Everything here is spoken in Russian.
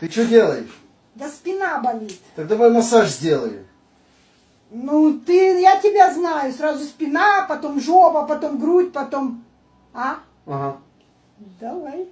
Ты что делаешь? Да спина болит. Так давай массаж сделай. Ну, ты, я тебя знаю. Сразу спина, потом жопа, потом грудь, потом... А? Ага. Давай.